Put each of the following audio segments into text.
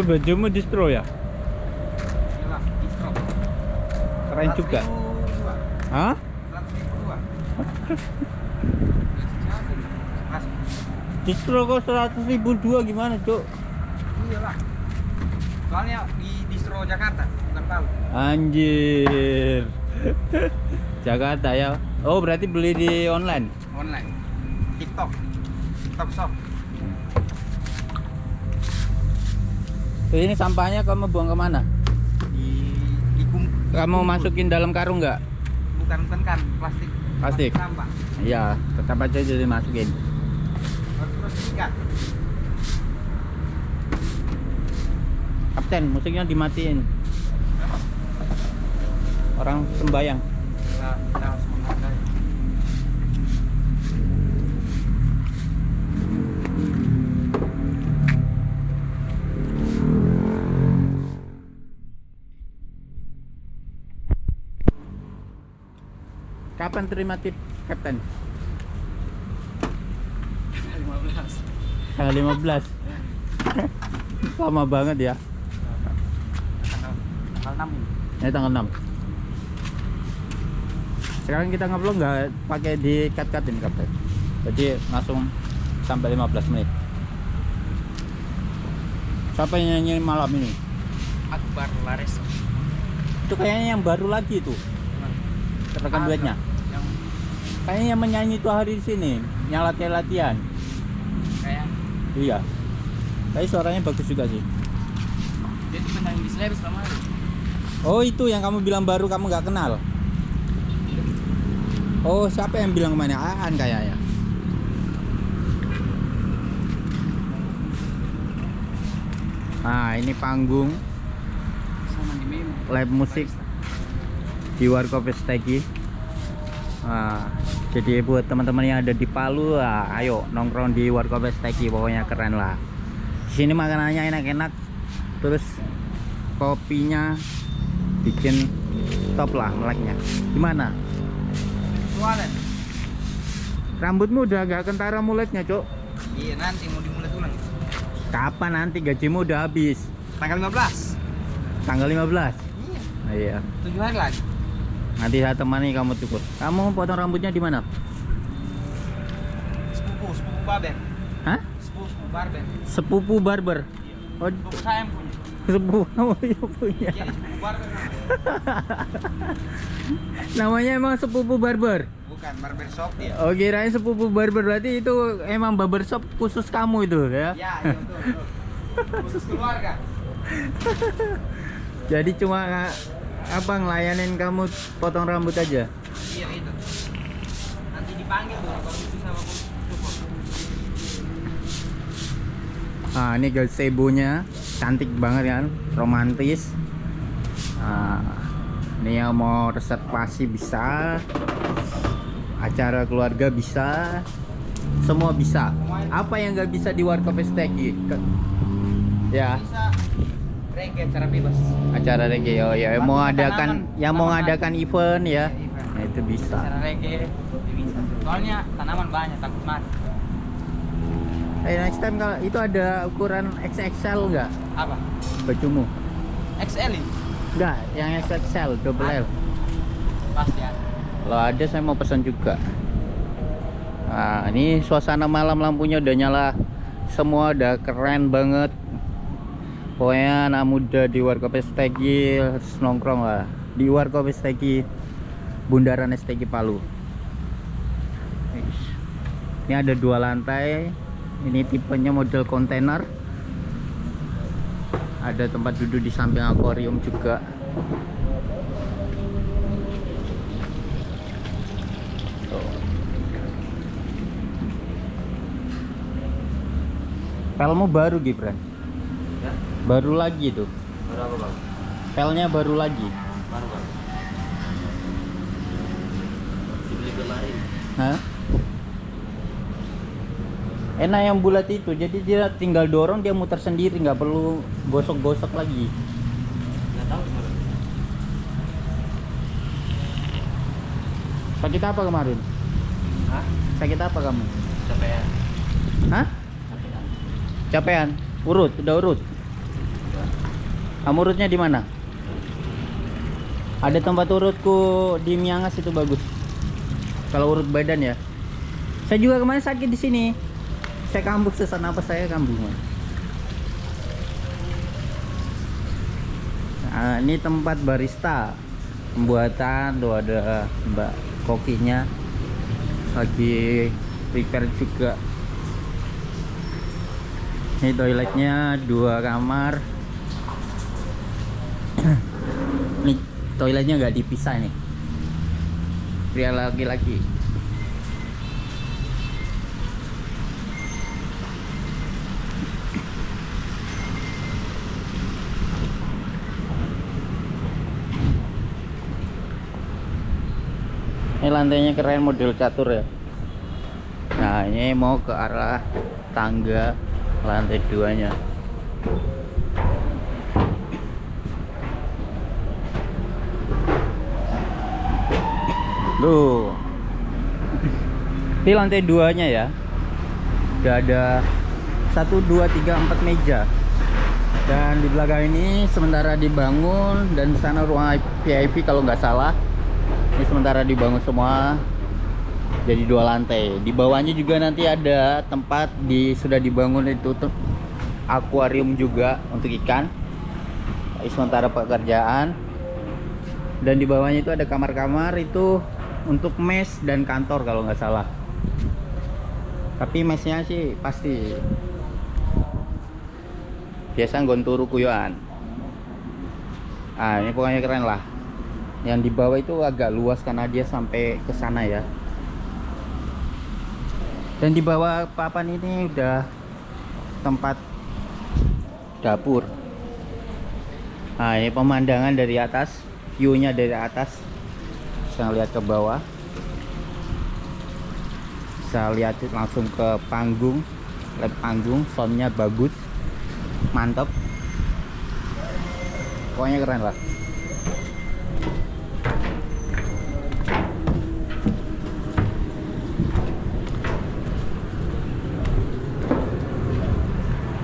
Itu bajumu distro ya? Distro. Keren juga. Hah? Distro kok 100 ribu dua gimana cuk? iyalah. Soalnya di distro Jakarta, bukan Palu. Anjir. Jakarta ya. Oh berarti beli di online. Online. TikTok. TikTok shop. Terus ini sampahnya kamu buang ke mana? Di di kum, Kamu masukin dalam karung nggak? bukan bukan kan plastik. Plastik. sampah. Iya, tetap aja jadi masukin. Terus ikat. Kapten, musiknya dimatiin. Orang sembayang. Kita, kita Kapan terima tip, Kapten? 15. Tanggal 15. Lama banget ya. Tanggal tanggal 6 ini. Ini tanggal 6. Sekarang kita ngeblog nggak pakai di cut-cut ini, Kapten. Jadi langsung sampai 15 menit. Siapa yang nyanyi malam ini? Akbar Lares. Itu kayaknya yang baru lagi tuh. Rekan duetnya. Kayaknya yang menyanyi itu hari di sini, yang latihan-latihan. kayak Iya. Tapi suaranya bagus juga sih. dia tuh penyanyi di Slabs kemarin. Oh itu yang kamu bilang baru kamu nggak kenal. Oh siapa yang bilang ke mana? Aan kayaknya. Nah ini panggung live musik di Warkop Stegi. Nah, jadi buat teman-teman yang ada di Palu, ah, ayo nongkrong di Warkop Stegi, pokoknya keren lah. Di sini makanannya enak-enak, terus kopinya bikin top lah meleknya. Gimana? Jualan. Rambutmu udah agak kentara muletnya, Cok. Iya nanti mau dimulai ulang. Kapan nanti gajimu udah habis? Tanggal 15. Tanggal 15. Iya. Iya. Tujuh hari lagi. Nanti saya temani kamu cukur. Kamu potong rambutnya di mana? Sepupu, sepupu barber. Hah? Sepupu, barber. Sepupu barber. Oh, Sepupu saya yang punya. sepupu kamu yang punya. Iya, sepupu barber. namanya. Namanya emang sepupu barber. Bukan barber shop dia. Oh, kirain sepupu barber berarti itu emang barber shop khusus kamu itu ya. Ya, iya betul, betul. Khusus keluarga. Jadi cuma apa ngelayanin kamu potong rambut aja. Iya itu. Nanti dipanggil kalau itu sama. Nah, ini gazebo-nya cantik banget kan, romantis. Nah, ini yang mau reservasi bisa, acara keluarga bisa, semua bisa. Apa yang nggak bisa di Warkop? Ke- Ya, Bisa reggae cara bebas. acara reggae. Oh ya, yang mau Tanaman, adakan, yang mau ngadakan event ya, Iya, event. nah, itu bisa. Cara reggae bisa. Soalnya tanaman banyak takut mati. Eh, next time kalau itu ada ukuran XXL nggak Apa? bajumu? XL ini? Nggak, yang XXL double L. Pasti ada. Kalau ada saya mau pesan juga. Nah, ini suasana malam lampunya udah nyala. Semua udah keren banget. Pokoknya anak muda di Warkop Stegi harus nongkrong lah. Di Warkop Stegi Bundaran Stegi Palu. Ini ada dua lantai. Ini tipenya model kontainer. Ada tempat duduk di samping akuarium juga. Pelmu baru Gibran. Baru lagi tuh. Berapa bang? Pelnya baru lagi. Baru bang. Dibeli kemarin. Hah? Enak yang bulat itu, jadi dia tinggal dorong dia muter sendiri, nggak perlu gosok-gosok lagi. Nggak tahu. Sakit apa kemarin? Hah? Sakit apa kamu? Capek ya? Hah? Capek ya? Capean? Urut, udah urut. Kamu urutnya di mana? Ada tempat urutku di Miangas itu bagus. Kalau urut badan ya. Saya juga kemarin sakit di sini. Saya kambuh sesak napas saya kambuh nah ini tempat barista. Pembuatan tuh ada mbak kokinya. Lagi prepare juga. Ini toiletnya dua kamar ini toiletnya nggak dipisah nih. Pria laki-laki ini lantainya keren model catur ya. Nah ini mau ke arah tangga lantai duanya Tuh. Di lantai duanya ya. Udah ada 1 2 3 4 meja. Dan di belakang ini sementara dibangun dan sana ruang VIP kalau nggak salah. Ini sementara dibangun semua jadi dua lantai. Di bawahnya juga nanti ada tempat di sudah dibangun itu tuh akuarium juga untuk ikan. Ini sementara pekerjaan. Dan di bawahnya itu ada kamar-kamar itu untuk mes dan kantor kalau nggak salah. Tapi mesnya sih pasti. Biasa gonturu kuyuan ah ini pokoknya keren lah. Yang di bawah itu agak luas karena dia sampai ke sana ya. Dan di bawah papan ini udah tempat dapur. Nah ini pemandangan dari atas view nya dari atas bisa lihat ke bawah. Bisa lihat langsung ke panggung. Lihat panggung soundnya bagus. Mantap. Pokoknya keren lah.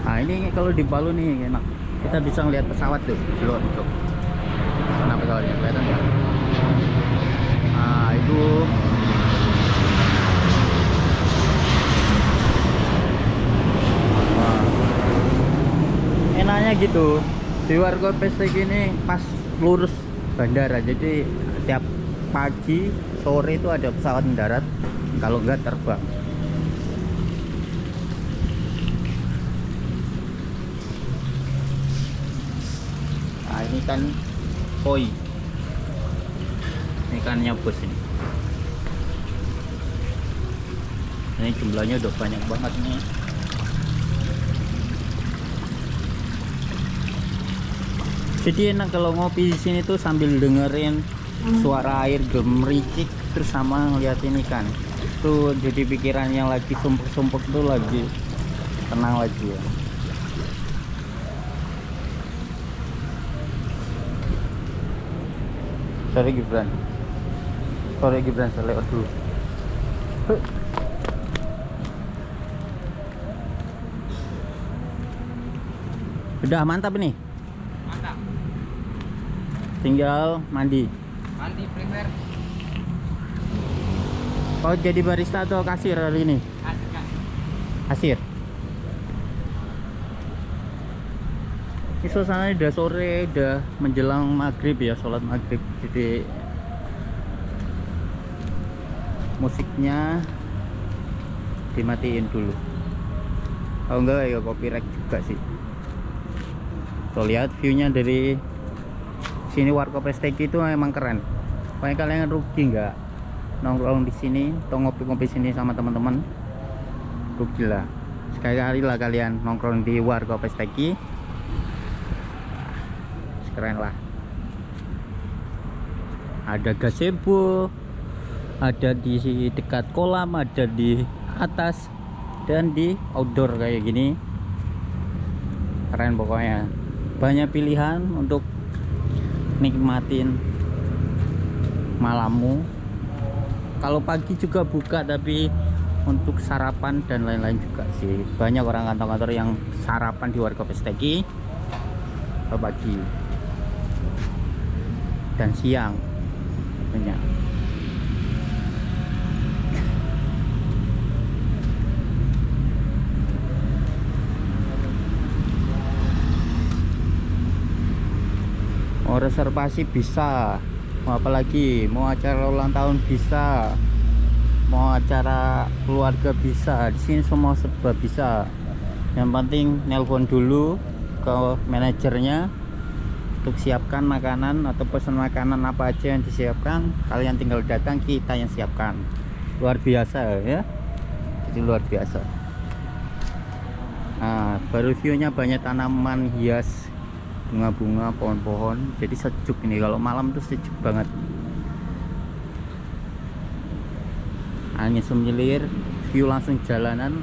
Nah ini kalau di Palu nih enak. Kita bisa ngeliat pesawat tuh di luar tuh kenapa pesawatnya kelihatan nggak nah itu. Enaknya gitu. Di warga pestek ini pas lurus bandara jadi tiap pagi sore itu ada pesawat mendarat kalau enggak terbang. Nah ini kan koi ikannya bos ini? Ini jumlahnya udah banyak banget nih. Jadi enak kalau ngopi di sini tuh sambil dengerin suara air gemericik terus sama ngeliatin ikan tuh jadi pikiran yang lagi sumpuk-sumpuk tuh lagi tenang lagi ya. Sorry Gibran sorry Gibran saya lewat dulu. Udah mantap nih Mantap. tinggal mandi. Mandi prepare. kau jadi barista atau kasir hari ini? Kasih kasih. kasir. Ini suasana udah sore udah menjelang maghrib ya sholat maghrib. Jadi musiknya dimatiin dulu. Kalau enggak ya copyright juga sih. Tuh lihat viewnya dari sini warkop Presteki itu emang keren. Pokoknya kalian rugi nggak nongkrong di sini atau ngopi-ngopi sini sama teman-teman rugi lah. Sekali-kali lah kalian nongkrong di warkop Presteki keren lah. Ada gazebo ada di dekat kolam ada di atas dan di outdoor kayak gini. Keren pokoknya. Banyak pilihan untuk nikmatin malammu. Kalau pagi juga buka tapi untuk sarapan dan lain-lain juga sih. Banyak orang kantor-kantor yang sarapan di warga Pesteki pagi. Dan siang banyak mau reservasi bisa. Mau apa lagi mau acara ulang tahun bisa. Mau acara keluarga bisa. Di sini semua serba bisa. Yang penting nelpon dulu ke manajernya untuk siapkan makanan atau pesan makanan apa aja yang disiapkan. Kalian tinggal datang kita yang siapkan. Luar biasa ya. Jadi luar biasa. Nah baru viewnya banyak tanaman hias bunga-bunga pohon-pohon. Jadi sejuk ini. Kalau malam tuh sejuk banget. Angin semilir view langsung jalanan.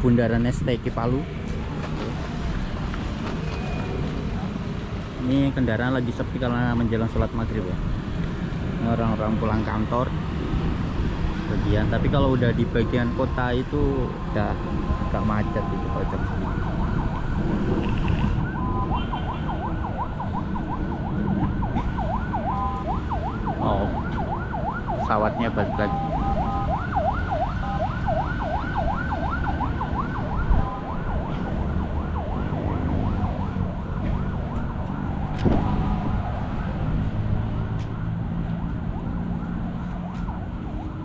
Bundaran STK Palu. Ini kendaraan lagi sepi karena menjelang sholat maghrib ya. Orang-orang pulang kantor. Bagian. Tapi kalau udah di bagian kota itu udah agak macet itu kalau jam pesawatnya balik lagi